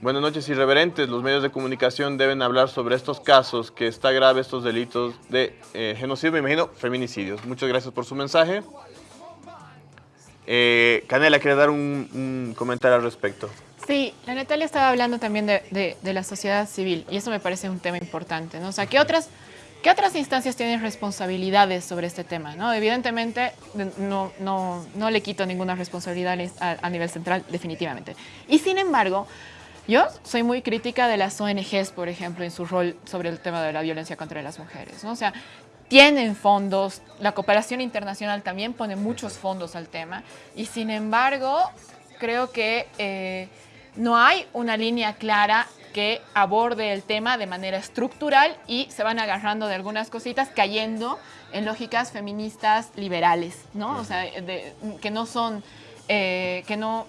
Buenas noches, irreverentes. Los medios de comunicación deben hablar sobre estos casos, que está grave estos delitos de eh, genocidio, me imagino, feminicidios. Muchas gracias por su mensaje. Eh, Canela, ¿quiere dar un, comentario al respecto? Sí, la Natalia estaba hablando también de, la sociedad civil y eso me parece un tema importante, ¿no? O sea, ¿qué otras, ¿qué otras instancias tienen responsabilidades sobre este tema? ¿no? Evidentemente, de- no, no, no le quito ninguna responsabilidad a, a nivel central, definitivamente. Y sin embargo, yo soy muy crítica de las ONGs, por ejemplo, en su rol sobre el tema de la violencia contra las mujeres, ¿no? O sea, tienen fondos, la cooperación internacional también pone muchos fondos al tema y sin embargo, creo que... eh, no hay una línea clara que aborde el tema de manera estructural y se van agarrando de algunas cositas cayendo en lógicas feministas liberales, ¿no? O sea, que no son, eh, que no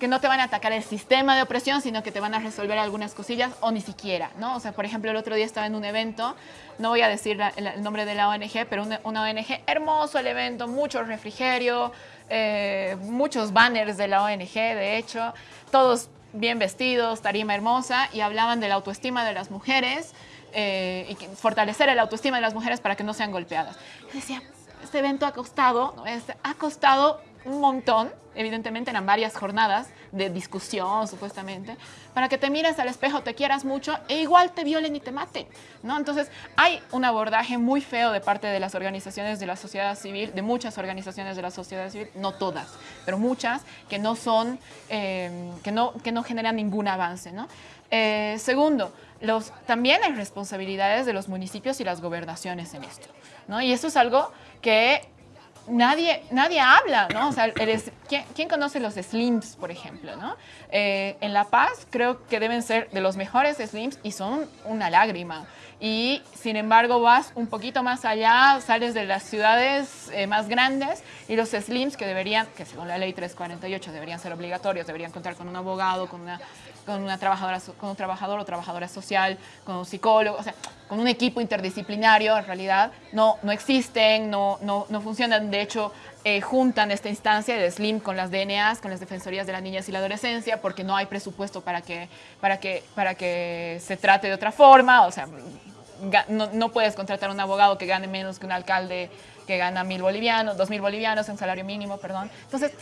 que no te van a atacar el sistema de opresión, sino que te van a resolver algunas cosillas o ni siquiera, ¿no? O sea, por ejemplo, el otro día estaba en un evento, no voy a decir la- el, el nombre de la ONG, pero una, una ONG, hermoso el evento, mucho refrigerio, eh, muchos banners de la ONG, de hecho, todos bien vestidos, tarima hermosa, y hablaban de la autoestima de las mujeres eh, y fortalecer el autoestima de las mujeres para que no sean golpeadas. Yo decía, este evento ha costado. Este- ha costado un montón, evidentemente eran varias jornadas de discusión supuestamente, para que te mires al espejo, te quieras mucho e igual te violen y te maten, ¿no? Entonces hay un abordaje muy feo de parte de las organizaciones de la sociedad civil, de muchas organizaciones de la sociedad civil, no todas, pero muchas que no son, eh, que, no, que no generan ningún avance, ¿no? Eh, segundo, los, también hay responsabilidades de los municipios y las gobernaciones en esto, ¿no? Y eso es algo que nadie, nadie habla, ¿no? O sea, el es- ¿quién, quién conoce los slims, por ejemplo, ¿no? Eh, en La Paz creo que deben ser de los mejores slims y son una lágrima. Y sin embargo vas un poquito más allá, sales de las ciudades eh, más grandes y los slims que deberían, que según la ley 348 deberían ser obligatorios, deberían contar con un abogado, con una, con una trabajadora, con un trabajador o trabajadora social, con un psicólogo, o sea, con un equipo interdisciplinario en realidad, no, no existen, no, no, no funcionan. De hecho, eh, juntan esta instancia de SLIM con las DNAs, con las Defensorías de las Niñas y la Adolescencia, porque no hay presupuesto para que, para que, para que se trate de otra forma. O sea, no, puedes contratar un abogado que gane menos que un alcalde que gana mil bolivianos, dos mil bolivianos en salario mínimo, perdón. Entonces,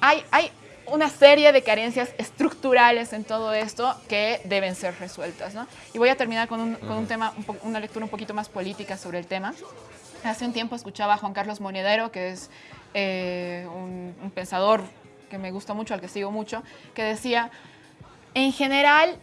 hay, hay una serie de carencias estructurales en todo esto que deben ser resueltas. ¿no? Y voy a terminar con un, con un tema, un po- una lectura un poquito más política sobre el tema. Hace un tiempo escuchaba a Juan Carlos Monedero, que es eh, un, un pensador que me gusta mucho, al que sigo mucho, que decía, en general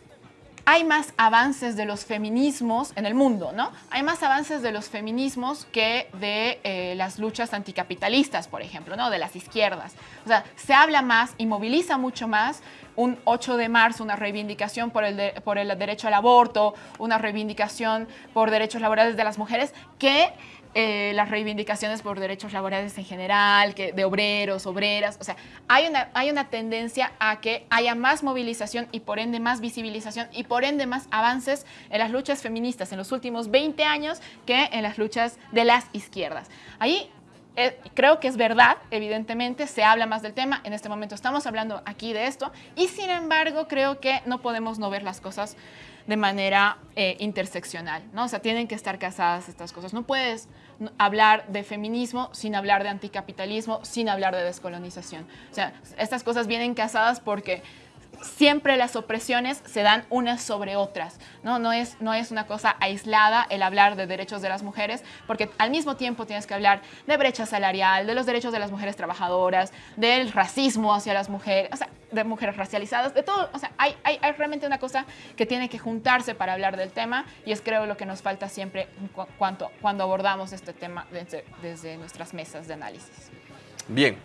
hay más avances de los feminismos en el mundo, ¿no? Hay más avances de los feminismos que de eh, las luchas anticapitalistas, por ejemplo, ¿no? De las izquierdas. O sea, se habla más y moviliza mucho más un 8 de marzo, una reivindicación por el, por el derecho al aborto, una reivindicación por derechos laborales de las mujeres, que eh, las reivindicaciones por derechos laborales en general, que, de obreros, obreras. O sea, hay una, hay una tendencia a que haya más movilización y por ende más visibilización y por ende más avances en las luchas feministas en los últimos 20 años que en las luchas de las izquierdas. Ahí eh, creo que es verdad, evidentemente, se habla más del tema. En este momento estamos hablando aquí de esto y sin embargo creo que no podemos no ver las cosas de manera eh, interseccional, ¿no? O sea, tienen que estar casadas estas cosas. No puedes hablar de feminismo sin hablar de anticapitalismo, sin hablar de descolonización. O sea, estas cosas vienen casadas porque siempre las opresiones se dan unas sobre otras, ¿no? No es, no es una cosa aislada el hablar de derechos de las mujeres, porque al mismo tiempo tienes que hablar de brecha salarial, de los derechos de las mujeres trabajadoras, del racismo hacia las mujeres, o sea, de mujeres racializadas, de todo, o sea, hay, hay, hay realmente una cosa que tiene que juntarse para hablar del tema y es creo lo que nos falta siempre cu- cuanto, cuando abordamos este tema desde, desde nuestras mesas de análisis. Bien.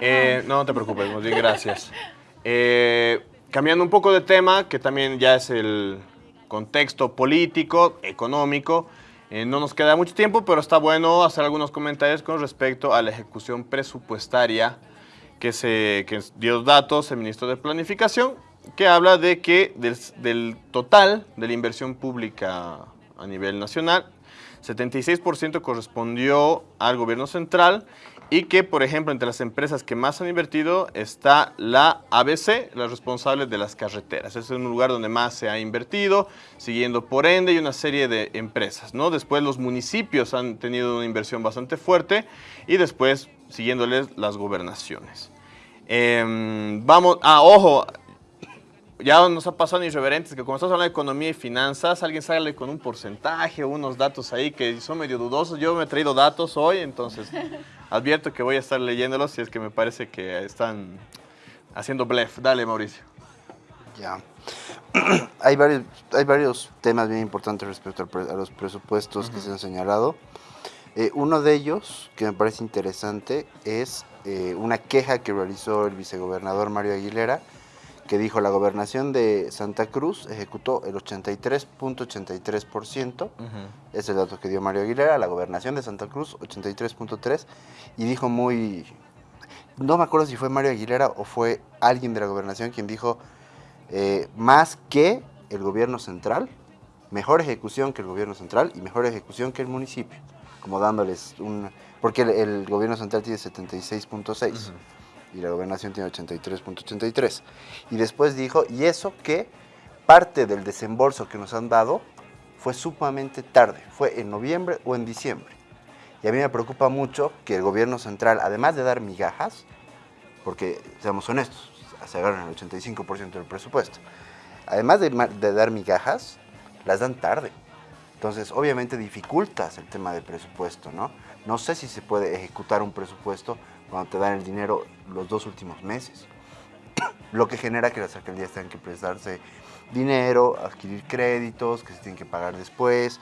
Eh, no te preocupes, muy bien, gracias. Eh, cambiando un poco de tema, que también ya es el contexto político, económico. eh, no nos queda mucho tiempo, pero está bueno hacer algunos comentarios con respecto a la ejecución presupuestaria que, se, dio datos el ministro de Planificación, que habla de que del, del total de la inversión pública a nivel nacional, 76% correspondió al gobierno central y que, por ejemplo, entre las empresas que más han invertido está la ABC, la responsable de las carreteras. Ese es un lugar donde más se ha invertido, siguiendo por ende y una serie de empresas. ¿no? Después los municipios han tenido una inversión bastante fuerte y después siguiéndoles las gobernaciones. Em, vamos, ah, ojo, ya nos ha pasado en irreverentes que como estamos hablando de economía y finanzas, alguien sale con un porcentaje o unos datos ahí que son medio dudosos. Yo me he traído datos hoy, entonces advierto que voy a estar leyéndolos si es que me parece que están haciendo blef. Dale, Mauricio. Ya. hay, varios, hay varios temas bien importantes respecto al pre- a los presupuestos que se han señalado. Eh, uno de ellos, que me parece interesante, es eh, una queja que realizó el vicegobernador Mario Aguilera, que dijo la gobernación de Santa Cruz ejecutó el 83.83%, ese es el dato que dio Mario Aguilera, la gobernación de Santa Cruz 83.3%, y dijo muy, no me acuerdo si fue Mario Aguilera o fue alguien de la gobernación quien dijo, eh, más que el gobierno central, mejor ejecución que el gobierno central y mejor ejecución que el municipio, como dándoles un... Porque el, el gobierno central tiene 76.6 y la gobernación tiene 83.83. Y después dijo, y eso que parte del desembolso que nos han dado fue sumamente tarde, fue en noviembre o en diciembre. Y a mí me preocupa mucho que el gobierno central, además de dar migajas, porque seamos honestos, se agarran el 85% del presupuesto, además de, de dar migajas, las dan tarde. Entonces, obviamente dificultas el tema del presupuesto, ¿no? No sé si se puede ejecutar un presupuesto cuando te dan el dinero los dos últimos meses. Lo que genera que las alcaldías tengan que prestarse dinero, adquirir créditos que se tienen que pagar después,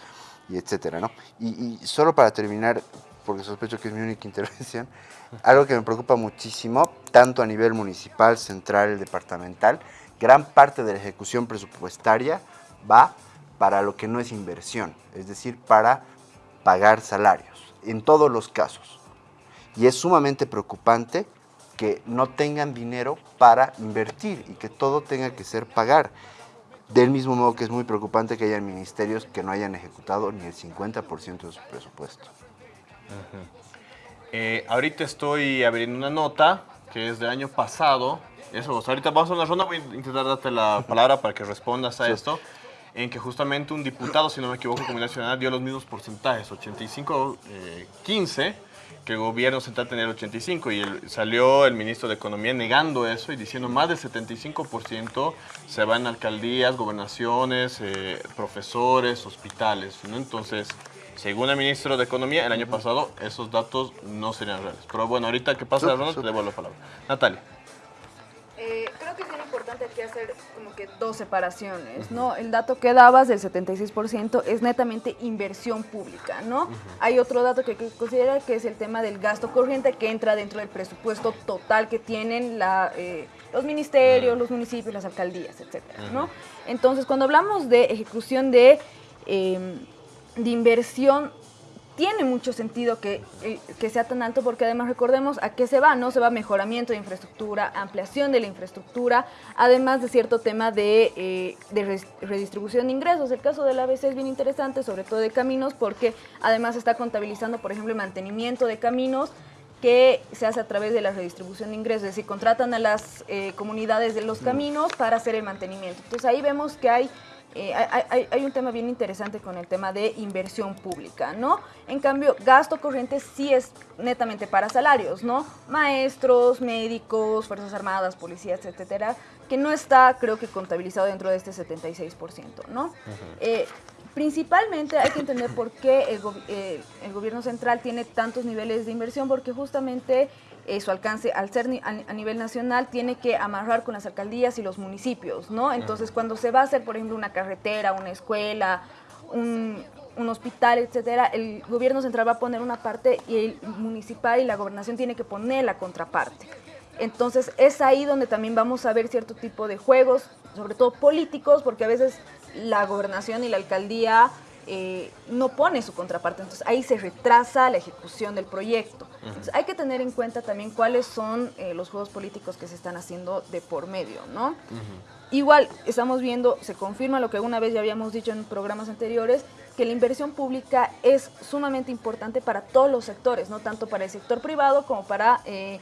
y etcétera, ¿no? Y, y solo para terminar, porque sospecho que es mi única intervención, algo que me preocupa muchísimo, tanto a nivel municipal, central, departamental, gran parte de la ejecución presupuestaria va para lo que no es inversión, es decir, para pagar salarios, en todos los casos. Y es sumamente preocupante que no tengan dinero para invertir y que todo tenga que ser pagar. Del mismo modo que es muy preocupante que haya ministerios que no hayan ejecutado ni el 50% de su presupuesto. Eh, ahorita estoy abriendo una nota que es del año pasado. Eso, ahorita vamos a una ronda, voy a intentar darte la palabra para que respondas a esto. En que justamente un diputado, si no me equivoco, Comunidad Ciudadana dio los mismos porcentajes, 85, eh, 15, que el gobierno central tenía el 85. Y el- salió el ministro de Economía negando eso y diciendo más del 75% se va en alcaldías, gobernaciones, eh, profesores, hospitales. ¿no? Entonces, según el ministro de Economía, el año pasado esos datos no serían reales. Pero bueno, ahorita que pasa ronda, te devuelvo la palabra. Natalia. Eh, creo que es bien importante aquí hacer como que dos separaciones, ¿no? El dato que dabas del 76% es netamente inversión pública, ¿no? Hay otro dato que hay que considerar que es el tema del gasto corriente que entra dentro del presupuesto total que tienen la, eh, los ministerios, los municipios, las alcaldías, etcétera, ¿no? Entonces, cuando hablamos de ejecución de, eh, de inversión tiene mucho sentido que, eh, que sea tan alto porque además recordemos a qué se va, ¿no? Se va mejoramiento de infraestructura, ampliación de la infraestructura, además de cierto tema de, eh, de redistribución de ingresos. El caso del ABC es bien interesante, sobre todo de caminos, porque además está contabilizando, por ejemplo, el mantenimiento de caminos que se hace a través de la redistribución de ingresos, es decir, contratan a las eh, comunidades de los caminos para hacer el mantenimiento. Entonces ahí vemos que hay eh, hay, un tema bien interesante con el tema de inversión pública, ¿no? En cambio, gasto corriente sí es netamente para salarios, ¿no? Maestros, médicos, Fuerzas Armadas, policías, etcétera, que no está, creo que, contabilizado dentro de este 76%, ¿no? Eh, principalmente hay que entender por qué el, go- eh, el gobierno central tiene tantos niveles de inversión, porque justamente eh, su alcance, al ser ni- a, a nivel nacional, tiene que amarrar con las alcaldías y los municipios, ¿no? Entonces, cuando se va a hacer, por ejemplo, una carretera, una escuela, un, un hospital, etcétera, el gobierno central va a poner una parte y el municipal y la gobernación tiene que poner la contraparte. Entonces, es ahí donde también vamos a ver cierto tipo de juegos, sobre todo políticos, porque a veces la gobernación y la alcaldía eh, no pone su contraparte. Entonces ahí se retrasa la ejecución del proyecto. Entonces hay que tener en cuenta también cuáles son eh, los juegos políticos que se están haciendo de por medio, ¿no? Igual estamos viendo, se confirma lo que alguna vez ya habíamos dicho en programas anteriores, que la inversión pública es sumamente importante para todos los sectores, no tanto para el sector privado como para, eh,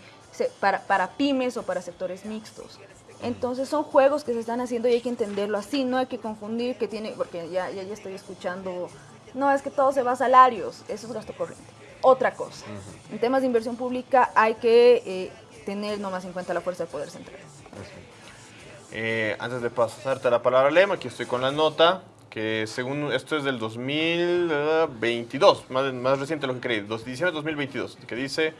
para, para pymes o para sectores mixtos. Entonces son juegos que se están haciendo y hay que entenderlo así, no hay que confundir que tiene, porque ya, ya, ya estoy escuchando, no, es que todo se va a salarios, eso es gasto corriente. Otra cosa. En temas de inversión pública hay que eh, tener nomás en cuenta la fuerza del poder central. Eh, antes de pasarte la palabra Lema, aquí estoy con la nota, que según esto es del 2022, más, más reciente lo que creí, diciembre de 2022, que dice...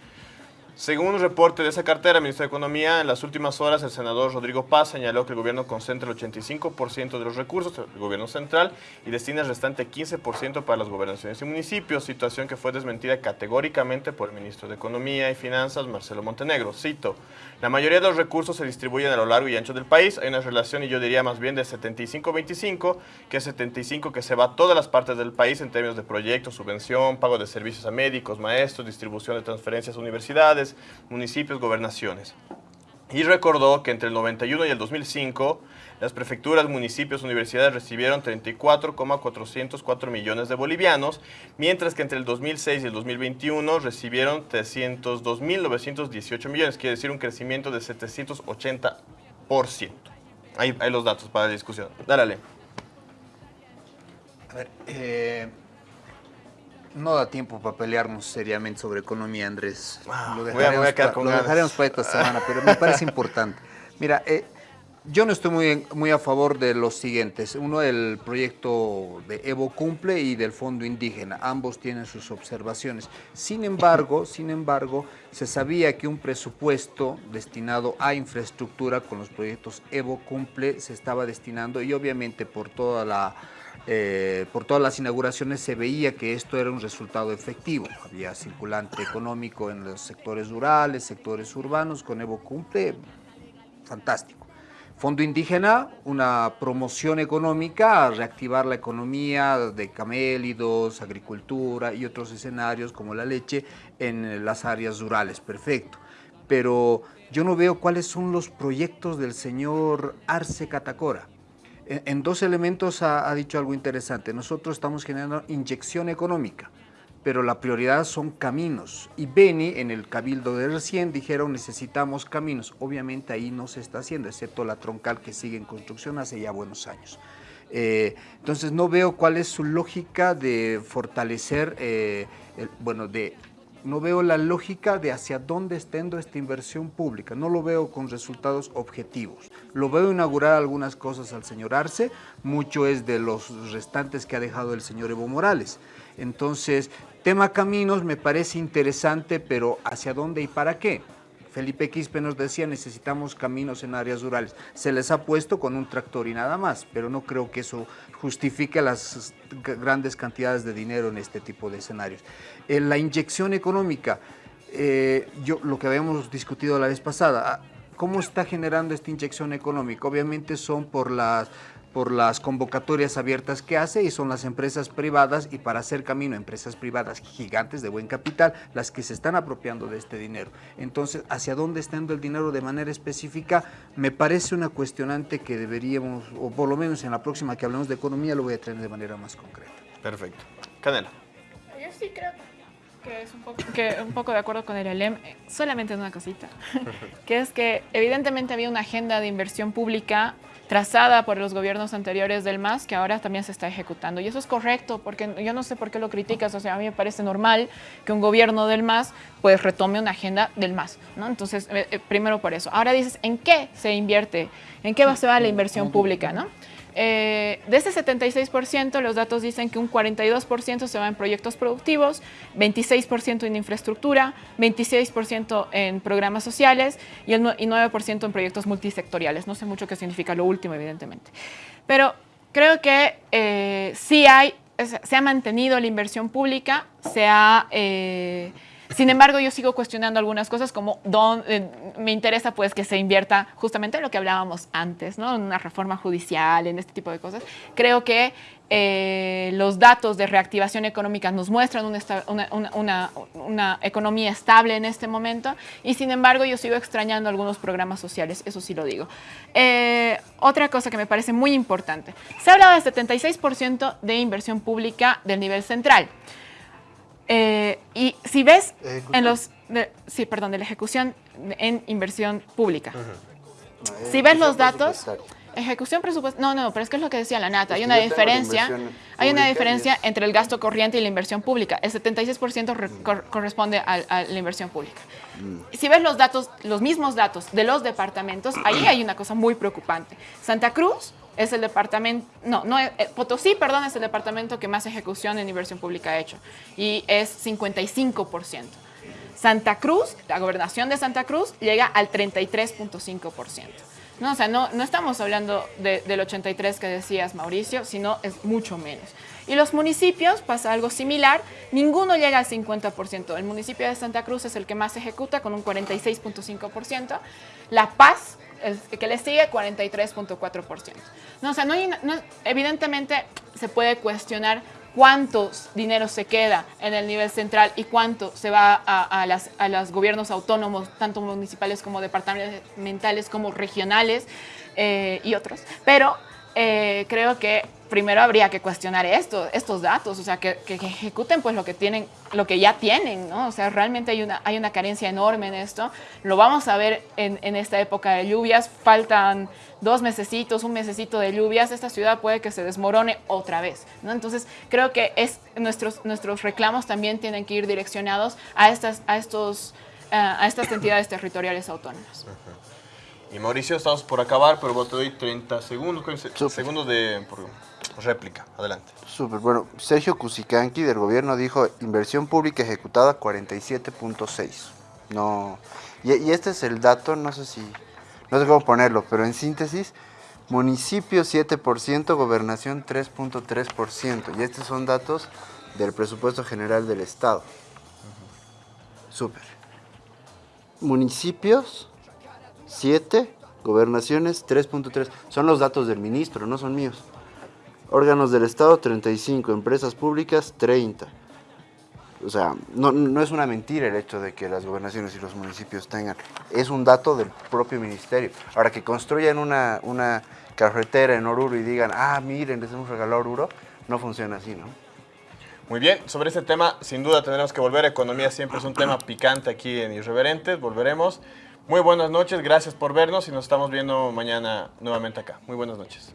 Según un reporte de esa cartera, ministro de Economía, en las últimas horas el senador Rodrigo Paz señaló que el gobierno concentra el 85% de los recursos del gobierno central y destina el restante 15% para las gobernaciones y municipios, situación que fue desmentida categóricamente por el ministro de Economía y Finanzas, Marcelo Montenegro. Cito, la mayoría de los recursos se distribuyen a lo largo y ancho del país, hay una relación y yo diría más bien de 75-25, que es 75 que se va a todas las partes del país en términos de proyectos, subvención, pago de servicios a médicos, maestros, distribución de transferencias a universidades, municipios, gobernaciones. Y recordó que entre el 91 y el 2005, las prefecturas, municipios, universidades recibieron 34,404 millones de bolivianos, mientras que entre el 2006 y el 2021 recibieron 302.918 millones, quiere decir un crecimiento de 780%. Ahí, hay los datos para la discusión. Dale. A ver, eh, no da tiempo para pelearnos seriamente sobre economía, Andrés. Ah, lo voy a- voy a quedar pa- con lo ganas. dejaremos para esta semana, pero me parece importante. Mira, eh, yo no estoy muy, muy a favor de los siguientes. Uno, el proyecto de Evo Cumple y del Fondo Indígena. Ambos tienen sus observaciones. Sin embargo, sin embargo, se sabía que un presupuesto destinado a infraestructura con los proyectos Evo Cumple se estaba destinando y obviamente por toda la eh, por todas las inauguraciones se veía que esto era un resultado efectivo. Había circulante económico en los sectores rurales, sectores urbanos, con Evo Cumple, fantástico. Fondo Indígena, una promoción económica, a reactivar la economía de camélidos, agricultura y otros escenarios como la leche en las áreas rurales, perfecto. Pero yo no veo cuáles son los proyectos del señor Arce Catacora. En, dos elementos ha dicho algo interesante. Nosotros estamos generando inyección económica, pero la prioridad son caminos. Y Beni, en el cabildo de recién, dijeron necesitamos caminos. Obviamente ahí no se está haciendo, excepto la troncal que sigue en construcción hace ya buenos años. Eh, entonces no veo cuál es su lógica de fortalecer, eh, bueno, de no veo la lógica de hacia dónde está yendo esta inversión pública. No lo veo con resultados objetivos. Lo veo inaugurar algunas cosas al señor Arce, mucho es de los restantes que ha dejado el señor Evo Morales. Entonces, tema caminos me parece interesante, pero ¿hacia dónde y para qué? Felipe Quispe nos decía, necesitamos caminos en áreas rurales. Se les ha puesto con un tractor y nada más, pero no creo que eso justifique las grandes cantidades de dinero en este tipo de escenarios. Eh, la inyección económica, eh, yo, lo que habíamos discutido la vez pasada, ah, ¿cómo está generando esta inyección económica? Obviamente son por las por las convocatorias abiertas que hace y son las empresas privadas y para hacer camino empresas privadas gigantes de buen capital las que se están apropiando de este dinero. Entonces, ¿hacia dónde está yendo el dinero de manera específica? Me parece una cuestionante que deberíamos, o por lo menos en la próxima que hablemos de economía, lo voy a traer de manera más concreta. Perfecto. Canela. Yo sí creo que es un poco, que un poco de acuerdo con el ELEM, eh, solamente en una cosita, que es que evidentemente había una agenda de inversión pública trazada por los gobiernos anteriores del MAS que ahora también se está ejecutando. Y eso es correcto, porque yo no sé por qué lo criticas, o sea, a mí me parece normal que un gobierno del MAS pues retome una agenda del MAS, ¿no? Entonces, eh, eh, primero por eso. Ahora dices, ¿en qué se invierte? ¿En qué va- se va la inversión pública, no? Eh, de ese 76%, los datos dicen que un 42% se va en proyectos productivos, 26% en infraestructura, 26% en programas sociales y el nue- y 9% en proyectos multisectoriales. No sé mucho qué significa lo último, evidentemente. Pero creo que eh, sí hay, se ha mantenido la inversión pública, se ha... eh, sin embargo, yo sigo cuestionando algunas cosas como don- eh, me interesa pues que se invierta justamente en lo que hablábamos antes, ¿no? En una reforma judicial, en este tipo de cosas. Creo que eh, los datos de reactivación económica nos muestran una, una- una- una economía estable en este momento y sin embargo yo sigo extrañando algunos programas sociales, eso sí lo digo. Eh, otra cosa que me parece muy importante, se ha hablado del 76% de inversión pública del nivel central. Eh, y si ves en los, de- sí, perdón, de la ejecución en inversión pública. Si ves los datos, Ejecución presupuestal. No, no, pero es que es lo que decía la Nata. Hay Es que una diferencia. Hay una diferencia es- entre el gasto corriente y la inversión pública. El 76% re- cor- corresponde al- a, la inversión pública. Si ves los datos, los mismos datos de los departamentos, ahí hay una cosa muy preocupante. Santa Cruz es el departamento, no, no, eh, Potosí, perdón, es el departamento que más ejecución en inversión pública ha hecho y es 55%. Santa Cruz, la gobernación de Santa Cruz, llega al 33.5%. No, o sea, no, no estamos hablando de- del 83 que decías, Mauricio, sino es mucho menos. Y los municipios pasa algo similar, ninguno llega al 50%. El municipio de Santa Cruz es el que más ejecuta con un 46.5%. La Paz, que le sigue, 43.4%. No, o sea, no no- evidentemente se puede cuestionar cuántos dinero se queda en el nivel central y cuánto se va a, a las, a los gobiernos autónomos, tanto municipales como departamentales, como regionales eh, y otros. Pero eh, creo que primero habría que cuestionar esto, estos datos, o sea, que, que- ejecuten pues lo que tienen, lo que ya tienen, ¿no? O sea, realmente hay una, hay una carencia enorme en esto. Lo vamos a ver en, en esta época de lluvias. Faltan dos mesecitos, un mesecito de lluvias. Esta ciudad puede que se desmorone otra vez, ¿no? Entonces, creo que es, nuestros, nuestros reclamos también tienen que ir direccionados a estas, a estos, eh, a estas entidades territoriales autónomas. Y Mauricio, estamos por acabar, pero vos te doy 30 segundos, 15 Súper. segundos de por réplica. Adelante. Súper, bueno, Sergio Cusicanqui del gobierno dijo inversión pública ejecutada 47.6. No, y, y este es el dato, no sé si, no sé cómo ponerlo, pero en síntesis, municipio 7%, gobernación 3.3%. Y estos son datos del presupuesto general del Estado. Súper. Municipios 7, gobernaciones 3.3. Son los datos del ministro, no son míos. Órganos del Estado 35, empresas públicas 30. O sea, no, no es una mentira el hecho de que las gobernaciones y los municipios tengan. Es un dato del propio ministerio. Ahora, que construyan una, una carretera en Oruro y digan, ah, miren, les hemos regalado Oruro, no funciona así, ¿no? Muy bien, sobre este tema sin duda tendremos que volver. Economía siempre es un tema picante aquí en Irreverentes. Volveremos. Muy buenas noches, gracias por vernos y nos estamos viendo mañana nuevamente acá. Muy buenas noches.